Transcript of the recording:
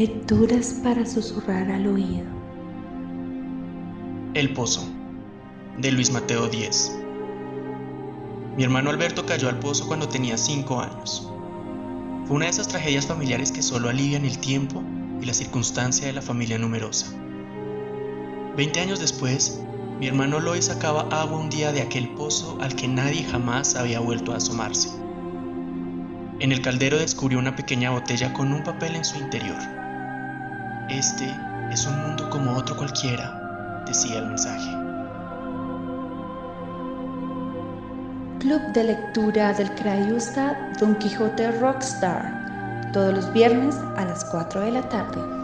Lecturas para susurrar al oído. El Pozo, de Luis Mateo Díez. Mi hermano Alberto cayó al pozo cuando tenía 5 años. Fue una de esas tragedias familiares que solo alivian el tiempo y la circunstancia de la familia numerosa. Veinte años después, mi hermano Lois sacaba agua un día de aquel pozo al que nadie jamás había vuelto a asomarse. En el caldero descubrió una pequeña botella con un papel en su interior. Este es un mundo como otro cualquiera, decía el mensaje. Club de lectura del Crayusta Don Quijote Rockstar, todos los viernes a las 4 de la tarde.